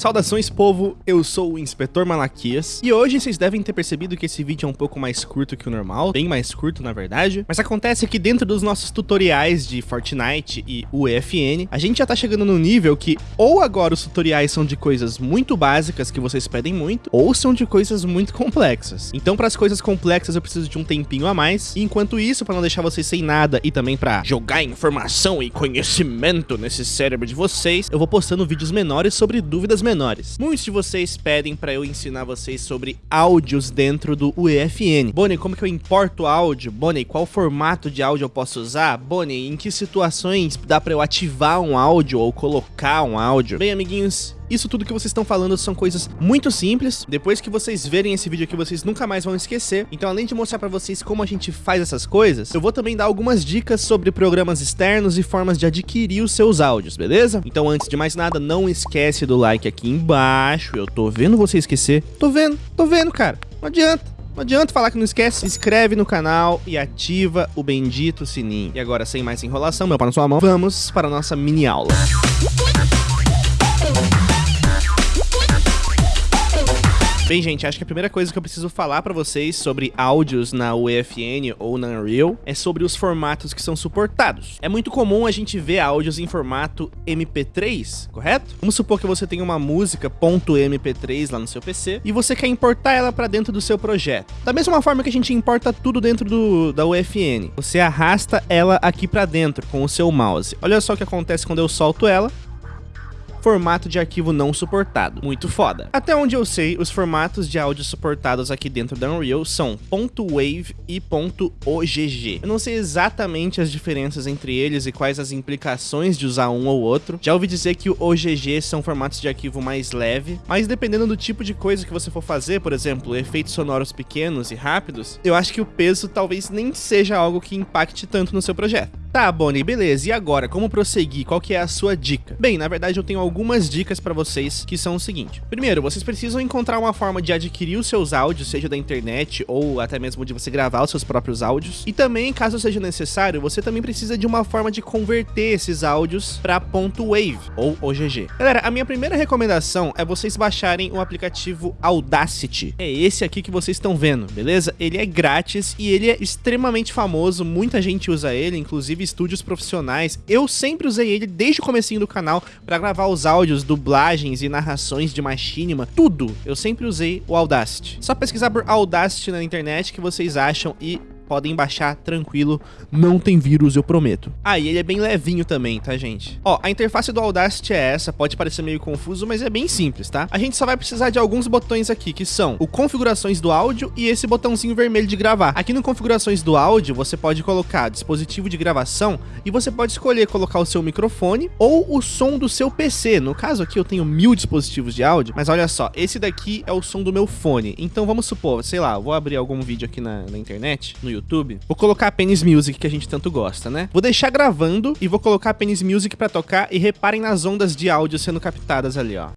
Saudações povo, eu sou o Inspetor Malaquias e hoje vocês devem ter percebido que esse vídeo é um pouco mais curto que o normal, bem mais curto na verdade, mas acontece que dentro dos nossos tutoriais de Fortnite e UEFN, a gente já tá chegando no nível que ou agora os tutoriais são de coisas muito básicas que vocês pedem muito, ou são de coisas muito complexas. Então para as coisas complexas eu preciso de um tempinho a mais, e enquanto isso, para não deixar vocês sem nada e também para jogar informação e conhecimento nesse cérebro de vocês, eu vou postando vídeos menores sobre dúvidas menores menores. Muitos de vocês pedem para eu ensinar vocês sobre áudios dentro do UEFN. Bonnie, como que eu importo áudio? Bonnie, qual formato de áudio eu posso usar? Bonnie, em que situações dá para eu ativar um áudio ou colocar um áudio? Bem, amiguinhos, isso tudo que vocês estão falando são coisas muito simples. Depois que vocês verem esse vídeo aqui, vocês nunca mais vão esquecer. Então, além de mostrar pra vocês como a gente faz essas coisas, eu vou também dar algumas dicas sobre programas externos e formas de adquirir os seus áudios, beleza? Então, antes de mais nada, não esquece do like aqui embaixo. Eu tô vendo você esquecer. Tô vendo, tô vendo, cara. Não adianta. Não adianta falar que não esquece, se inscreve no canal e ativa o bendito sininho. E agora, sem mais enrolação, meu pau na sua mão, vamos para a nossa mini aula. Bem, gente, acho que a primeira coisa que eu preciso falar pra vocês sobre áudios na UEFN ou na Unreal é sobre os formatos que são suportados. É muito comum a gente ver áudios em formato MP3, correto? Vamos supor que você tem uma música .mp3 lá no seu PC e você quer importar ela pra dentro do seu projeto. Da mesma forma que a gente importa tudo dentro do, da UEFN, você arrasta ela aqui pra dentro com o seu mouse. Olha só o que acontece quando eu solto ela formato de arquivo não suportado. Muito foda. Até onde eu sei, os formatos de áudio suportados aqui dentro da Unreal são .wave e .ogg. Eu não sei exatamente as diferenças entre eles e quais as implicações de usar um ou outro. Já ouvi dizer que o OGG são formatos de arquivo mais leve, mas dependendo do tipo de coisa que você for fazer, por exemplo, efeitos sonoros pequenos e rápidos, eu acho que o peso talvez nem seja algo que impacte tanto no seu projeto. Tá, Bonnie, beleza. E agora, como prosseguir? Qual que é a sua dica? Bem, na verdade eu tenho algumas dicas para vocês que são o seguinte. Primeiro, vocês precisam encontrar uma forma de adquirir os seus áudios, seja da internet ou até mesmo de você gravar os seus próprios áudios. E também, caso seja necessário, você também precisa de uma forma de converter esses áudios para .wave ou OGG. Galera, a minha primeira recomendação é vocês baixarem o aplicativo Audacity. É esse aqui que vocês estão vendo, beleza? Ele é grátis e ele é extremamente famoso, muita gente usa ele, inclusive estúdios profissionais. Eu sempre usei ele desde o comecinho do canal para gravar os áudios, dublagens e narrações de Machinima, tudo. Eu sempre usei o Audacity. Só pesquisar por Audacity na internet que vocês acham e podem baixar tranquilo, não tem vírus, eu prometo. Ah, e ele é bem levinho também, tá, gente? Ó, a interface do Audacity é essa, pode parecer meio confuso, mas é bem simples, tá? A gente só vai precisar de alguns botões aqui, que são o configurações do áudio e esse botãozinho vermelho de gravar. Aqui no configurações do áudio, você pode colocar dispositivo de gravação e você pode escolher colocar o seu microfone ou o som do seu PC. No caso aqui, eu tenho mil dispositivos de áudio, mas olha só, esse daqui é o som do meu fone. Então vamos supor, sei lá, vou abrir algum vídeo aqui na, na internet, no YouTube, YouTube, vou colocar a Penis Music, que a gente tanto gosta, né? Vou deixar gravando e vou colocar a Penis Music pra tocar e reparem nas ondas de áudio sendo captadas ali, ó.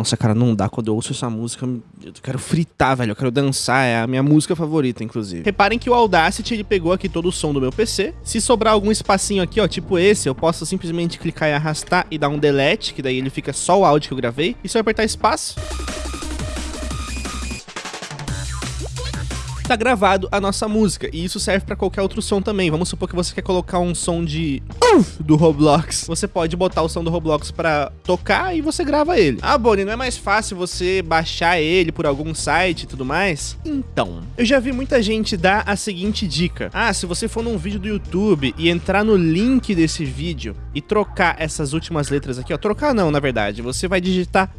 Nossa, cara, não dá. Quando eu ouço essa música, eu quero fritar, velho. Eu quero dançar. É a minha música favorita, inclusive. Reparem que o Audacity, ele pegou aqui todo o som do meu PC. Se sobrar algum espacinho aqui, ó, tipo esse, eu posso simplesmente clicar e arrastar e dar um delete, que daí ele fica só o áudio que eu gravei. E se eu apertar espaço... tá gravado a nossa música. E isso serve para qualquer outro som também. Vamos supor que você quer colocar um som de Uf! do Roblox. Você pode botar o som do Roblox para tocar e você grava ele. Ah, Bonnie, não é mais fácil você baixar ele por algum site e tudo mais? Então, eu já vi muita gente dar a seguinte dica. Ah, se você for num vídeo do YouTube e entrar no link desse vídeo e trocar essas últimas letras aqui, ó, trocar não, na verdade, você vai digitar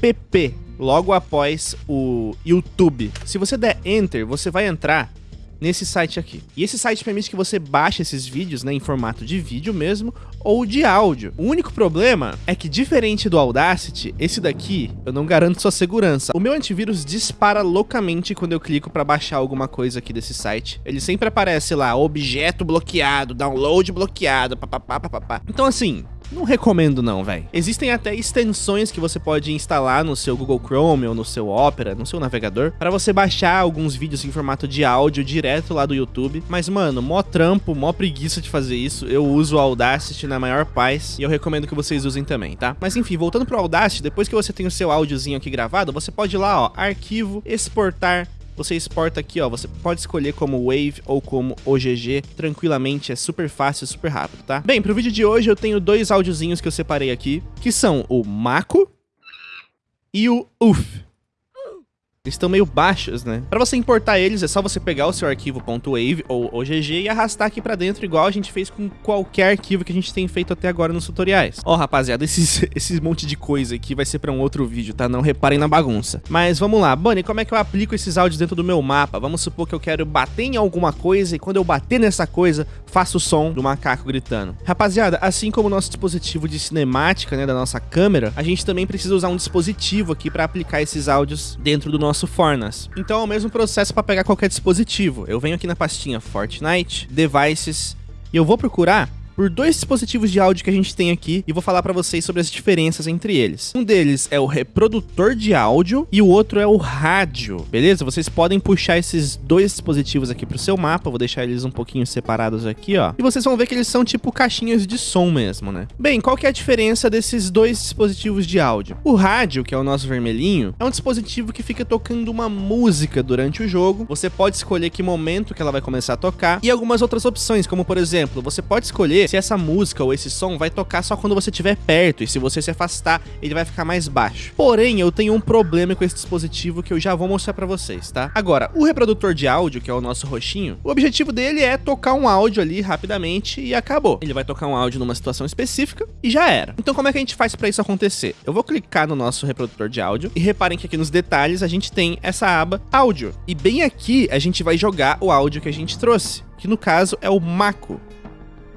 PP logo após o YouTube. Se você der Enter, você vai entrar nesse site aqui. E esse site permite que você baixe esses vídeos né, em formato de vídeo mesmo ou de áudio. O único problema é que, diferente do Audacity, esse daqui eu não garanto sua segurança. O meu antivírus dispara loucamente quando eu clico para baixar alguma coisa aqui desse site. Ele sempre aparece lá, objeto bloqueado, download bloqueado, papapá, papapá. Então assim, não recomendo não, velho. Existem até extensões que você pode instalar no seu Google Chrome ou no seu Opera, no seu navegador, para você baixar alguns vídeos em formato de áudio direto lá do YouTube. Mas, mano, mó trampo, mó preguiça de fazer isso. Eu uso o Audacity na maior paz e eu recomendo que vocês usem também, tá? Mas enfim, voltando pro Audacity, depois que você tem o seu áudiozinho aqui gravado, você pode ir lá, ó, arquivo, exportar você exporta aqui, ó, você pode escolher como Wave ou como OGG, tranquilamente, é super fácil, super rápido, tá? Bem, pro vídeo de hoje eu tenho dois áudiozinhos que eu separei aqui, que são o Mako e o UF. Eles estão meio baixos, né? Para você importar eles, é só você pegar o seu arquivo .wave ou OGG e arrastar aqui para dentro, igual a gente fez com qualquer arquivo que a gente tem feito até agora nos tutoriais. Ó, oh, rapaziada, esses, esses monte de coisa aqui vai ser para um outro vídeo, tá? Não reparem na bagunça. Mas vamos lá. Bunny, como é que eu aplico esses áudios dentro do meu mapa? Vamos supor que eu quero bater em alguma coisa e quando eu bater nessa coisa, faço o som do macaco gritando. Rapaziada, assim como o nosso dispositivo de cinemática, né, da nossa câmera, a gente também precisa usar um dispositivo aqui para aplicar esses áudios dentro do nosso nosso Fornas. Então é o mesmo processo para pegar qualquer dispositivo. Eu venho aqui na pastinha Fortnite, Devices, e eu vou procurar por dois dispositivos de áudio que a gente tem aqui e vou falar para vocês sobre as diferenças entre eles. Um deles é o reprodutor de áudio e o outro é o rádio, beleza? Vocês podem puxar esses dois dispositivos aqui pro seu mapa, vou deixar eles um pouquinho separados aqui, ó. E vocês vão ver que eles são tipo caixinhas de som mesmo, né? Bem, qual que é a diferença desses dois dispositivos de áudio? O rádio, que é o nosso vermelhinho, é um dispositivo que fica tocando uma música durante o jogo. Você pode escolher que momento que ela vai começar a tocar e algumas outras opções, como por exemplo, você pode escolher se essa música ou esse som vai tocar só quando você estiver perto e se você se afastar, ele vai ficar mais baixo. Porém, eu tenho um problema com esse dispositivo que eu já vou mostrar para vocês, tá? Agora, o reprodutor de áudio, que é o nosso roxinho, o objetivo dele é tocar um áudio ali rapidamente e acabou. Ele vai tocar um áudio numa situação específica e já era. Então, como é que a gente faz para isso acontecer? Eu vou clicar no nosso reprodutor de áudio e reparem que aqui nos detalhes a gente tem essa aba áudio. E bem aqui a gente vai jogar o áudio que a gente trouxe, que no caso é o Mako.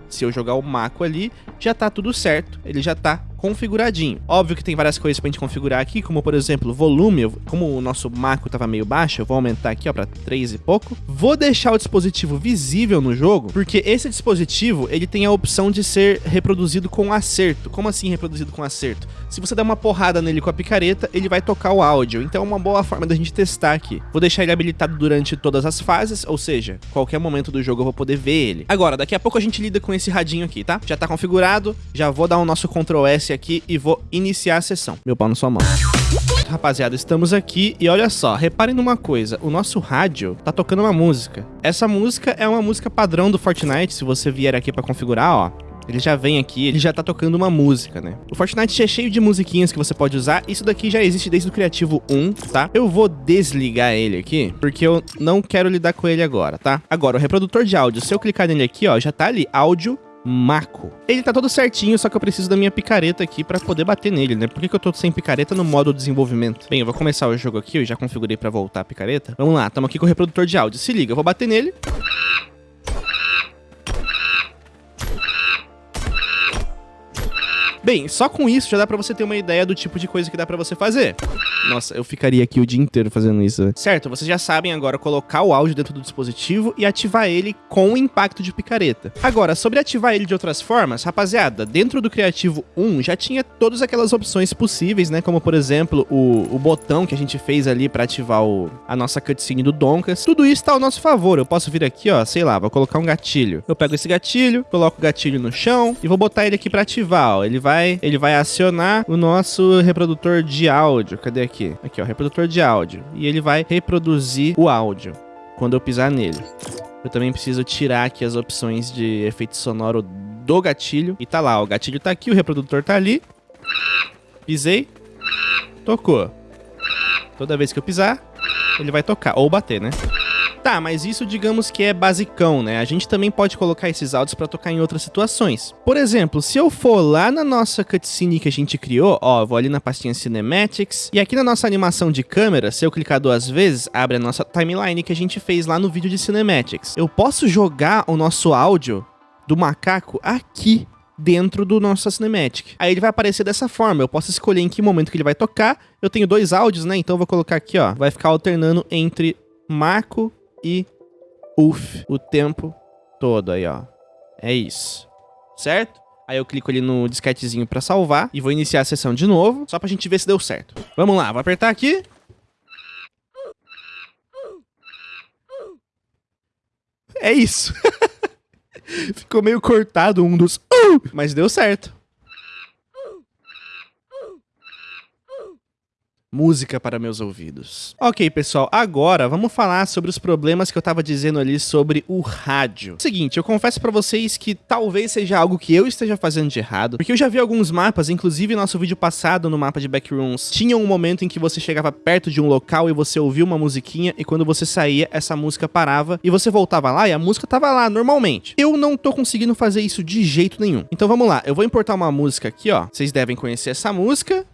Se eu jogar o Mako ali, já tá tudo certo, ele já tá configuradinho. Óbvio que tem várias coisas pra gente configurar aqui, como por exemplo, volume, como o nosso macro tava meio baixo, eu vou aumentar aqui ó para 3 e pouco. Vou deixar o dispositivo visível no jogo, porque esse dispositivo, ele tem a opção de ser reproduzido com acerto. Como assim reproduzido com acerto? Se você der uma porrada nele com a picareta, ele vai tocar o áudio, então é uma boa forma da gente testar aqui. Vou deixar ele habilitado durante todas as fases, ou seja, qualquer momento do jogo eu vou poder ver ele. Agora, daqui a pouco a gente lida com esse radinho aqui, tá? Já tá configurado, já vou dar o nosso Ctrl S aqui e vou iniciar a sessão. Meu pau na sua mão. Rapaziada, estamos aqui e olha só, reparem numa coisa, o nosso rádio tá tocando uma música. Essa música é uma música padrão do Fortnite, se você vier aqui pra configurar, ó, ele já vem aqui, ele já tá tocando uma música, né? O Fortnite é cheio de musiquinhas que você pode usar. Isso daqui já existe desde o Criativo 1, tá? Eu vou desligar ele aqui, porque eu não quero lidar com ele agora, tá? Agora, o reprodutor de áudio, se eu clicar nele aqui, ó, já tá ali, áudio Mako. Ele tá todo certinho, só que eu preciso da minha picareta aqui pra poder bater nele, né? Por que, que eu tô sem picareta no modo desenvolvimento? Bem, eu vou começar o jogo aqui, eu já configurei pra voltar a picareta. Vamos lá, tamo aqui com o reprodutor de áudio. Se liga, eu vou bater nele. Bem, só com isso já dá pra você ter uma ideia do tipo de coisa que dá pra você fazer. Nossa, eu ficaria aqui o dia inteiro fazendo isso. Certo, vocês já sabem agora colocar o áudio dentro do dispositivo e ativar ele com o impacto de picareta. Agora, sobre ativar ele de outras formas, rapaziada, dentro do Criativo 1 já tinha todas aquelas opções possíveis, né? Como, por exemplo, o, o botão que a gente fez ali pra ativar o, a nossa cutscene do Donkas. Tudo isso tá ao nosso favor. Eu posso vir aqui, ó, sei lá, vou colocar um gatilho. Eu pego esse gatilho, coloco o gatilho no chão e vou botar ele aqui pra ativar, ó. Ele vai vai, ele vai acionar o nosso reprodutor de áudio. Cadê aqui? Aqui, ó, reprodutor de áudio. E ele vai reproduzir o áudio quando eu pisar nele. Eu também preciso tirar aqui as opções de efeito sonoro do gatilho. E tá lá, o gatilho tá aqui, o reprodutor tá ali. Pisei. Tocou. Toda vez que eu pisar, ele vai tocar. Ou bater, né? Tá, mas isso digamos que é basicão, né? A gente também pode colocar esses áudios para tocar em outras situações. Por exemplo, se eu for lá na nossa cutscene que a gente criou, ó, vou ali na pastinha Cinematics, e aqui na nossa animação de câmera, se eu clicar duas vezes, abre a nossa timeline que a gente fez lá no vídeo de Cinematics. Eu posso jogar o nosso áudio do macaco aqui dentro do nosso Cinematic. Aí ele vai aparecer dessa forma, eu posso escolher em que momento que ele vai tocar. Eu tenho dois áudios, né? Então eu vou colocar aqui, ó, vai ficar alternando entre Marco e UF o tempo todo aí, ó. É isso. Certo? Aí eu clico ali no disquetezinho pra salvar e vou iniciar a sessão de novo, só pra gente ver se deu certo. Vamos lá, vou apertar aqui. É isso. Ficou meio cortado um dos... Uh! Mas deu certo. Música para meus ouvidos. Ok, pessoal, agora vamos falar sobre os problemas que eu tava dizendo ali sobre o rádio. Seguinte, eu confesso para vocês que talvez seja algo que eu esteja fazendo de errado, porque eu já vi alguns mapas, inclusive nosso vídeo passado no mapa de Backrooms, tinha um momento em que você chegava perto de um local e você ouvia uma musiquinha e quando você saía, essa música parava e você voltava lá e a música tava lá normalmente. Eu não tô conseguindo fazer isso de jeito nenhum. Então vamos lá, eu vou importar uma música aqui, ó. Vocês devem conhecer essa música.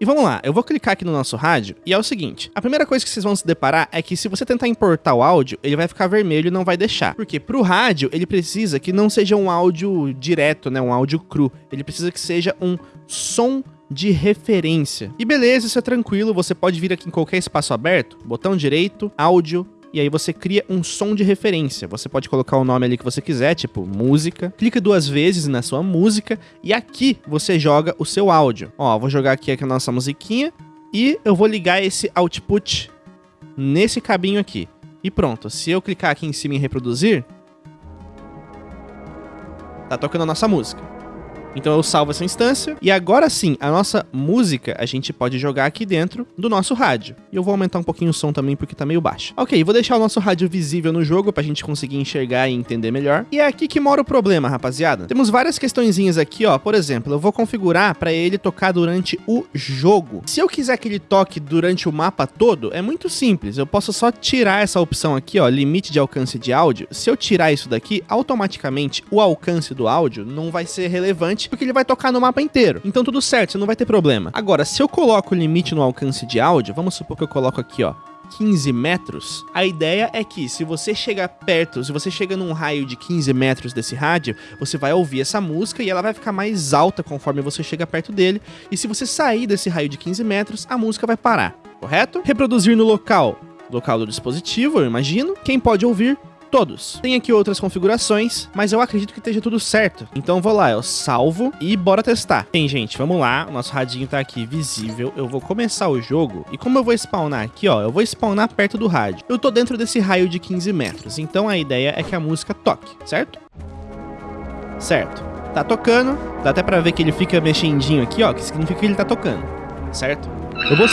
E vamos lá, eu vou clicar aqui no nosso rádio e é o seguinte, a primeira coisa que vocês vão se deparar é que se você tentar importar o áudio, ele vai ficar vermelho e não vai deixar. Porque pro rádio, ele precisa que não seja um áudio direto, né, um áudio cru. Ele precisa que seja um som de referência. E beleza, isso é tranquilo, você pode vir aqui em qualquer espaço aberto, botão direito, áudio, e aí você cria um som de referência. Você pode colocar o nome ali que você quiser, tipo música. Clica duas vezes na sua música e aqui você joga o seu áudio. Ó, vou jogar aqui a nossa musiquinha e eu vou ligar esse output nesse cabinho aqui. E pronto, se eu clicar aqui em cima em reproduzir, tá tocando a nossa música. Então eu salvo essa instância e agora sim, a nossa música a gente pode jogar aqui dentro do nosso rádio. E eu vou aumentar um pouquinho o som também porque tá meio baixo. Ok, vou deixar o nosso rádio visível no jogo pra gente conseguir enxergar e entender melhor. E é aqui que mora o problema, rapaziada. Temos várias questõezinhas aqui, ó. Por exemplo, eu vou configurar para ele tocar durante o jogo. Se eu quiser que ele toque durante o mapa todo, é muito simples. Eu posso só tirar essa opção aqui, ó, limite de alcance de áudio. Se eu tirar isso daqui, automaticamente o alcance do áudio não vai ser relevante porque ele vai tocar no mapa inteiro. Então tudo certo, você não vai ter problema. Agora, se eu coloco o limite no alcance de áudio, vamos supor que eu coloco aqui, ó, 15 metros, a ideia é que se você chegar perto, se você chega num raio de 15 metros desse rádio, você vai ouvir essa música e ela vai ficar mais alta conforme você chega perto dele. E se você sair desse raio de 15 metros, a música vai parar, correto? Reproduzir no local, local do dispositivo, eu imagino. Quem pode ouvir? Todos. Tem aqui outras configurações, mas eu acredito que esteja tudo certo. Então vou lá, eu salvo e bora testar. Bem, gente, vamos lá. O nosso radinho tá aqui visível. Eu vou começar o jogo. E como eu vou spawnar aqui, ó, eu vou spawnar perto do rádio. Eu tô dentro desse raio de 15 metros, então a ideia é que a música toque, certo? Certo. Tá tocando, dá até pra ver que ele fica mexendinho aqui, ó, que significa que ele tá tocando, certo? Eu vou...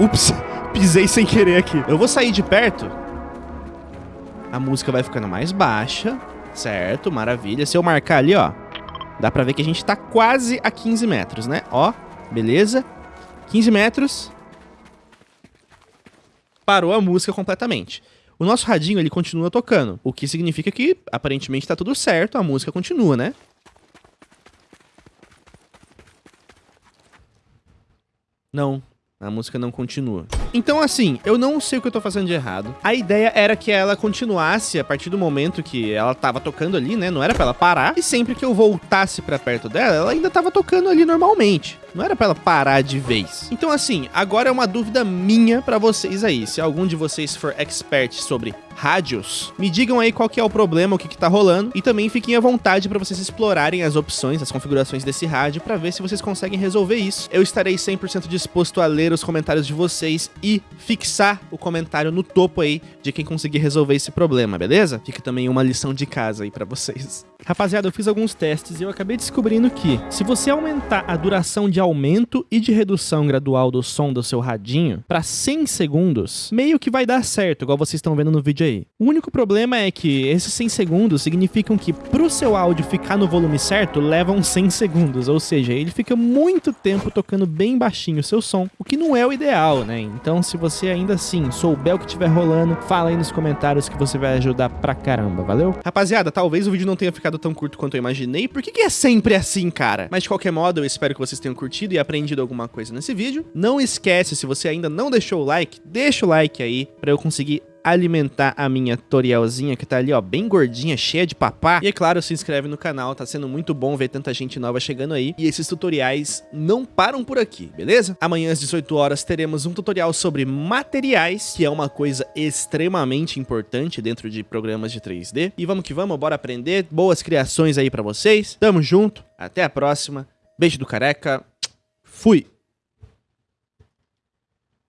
Ups, pisei sem querer aqui. Eu vou sair de perto a música vai ficando mais baixa, certo? Maravilha. Se eu marcar ali, ó, dá pra ver que a gente tá quase a 15 metros, né? Ó, beleza. 15 metros. Parou a música completamente. O nosso radinho, ele continua tocando, o que significa que, aparentemente, tá tudo certo, a música continua, né? Não, a música não continua. Então, assim, eu não sei o que eu tô fazendo de errado. A ideia era que ela continuasse a partir do momento que ela tava tocando ali, né? Não era pra ela parar. E sempre que eu voltasse pra perto dela, ela ainda tava tocando ali normalmente. Não era pra ela parar de vez. Então, assim, agora é uma dúvida minha pra vocês aí. Se algum de vocês for expert sobre rádios, me digam aí qual que é o problema, o que que tá rolando. E também fiquem à vontade pra vocês explorarem as opções, as configurações desse rádio pra ver se vocês conseguem resolver isso. Eu estarei 100% disposto a ler os comentários de vocês e fixar o comentário no topo aí de quem conseguir resolver esse problema, beleza? Fica também uma lição de casa aí pra vocês. Rapaziada, eu fiz alguns testes e eu acabei descobrindo que, se você aumentar a duração de aumento e de redução gradual do som do seu radinho para 100 segundos, meio que vai dar certo, igual vocês estão vendo no vídeo aí. O único problema é que esses 100 segundos significam que pro seu áudio ficar no volume certo, levam 100 segundos, ou seja, ele fica muito tempo tocando bem baixinho o seu som, o que não é o ideal, né? Então, se você ainda assim souber o que estiver rolando, fala aí nos comentários que você vai ajudar pra caramba, valeu? Rapaziada, talvez o vídeo não tenha ficado tão curto quanto eu imaginei. Por que, que é sempre assim, cara? Mas de qualquer modo, eu espero que vocês tenham curtido e aprendido alguma coisa nesse vídeo. Não esquece, se você ainda não deixou o like, deixa o like aí pra eu conseguir alimentar a minha Torielzinha, que tá ali, ó, bem gordinha, cheia de papá. E é claro, se inscreve no canal, tá sendo muito bom ver tanta gente nova chegando aí. E esses tutoriais não param por aqui, beleza? Amanhã às 18 horas teremos um tutorial sobre materiais, que é uma coisa extremamente importante dentro de programas de 3D. E vamos que vamos, bora aprender. Boas criações aí pra vocês. Tamo junto, até a próxima. Beijo do careca. Fui!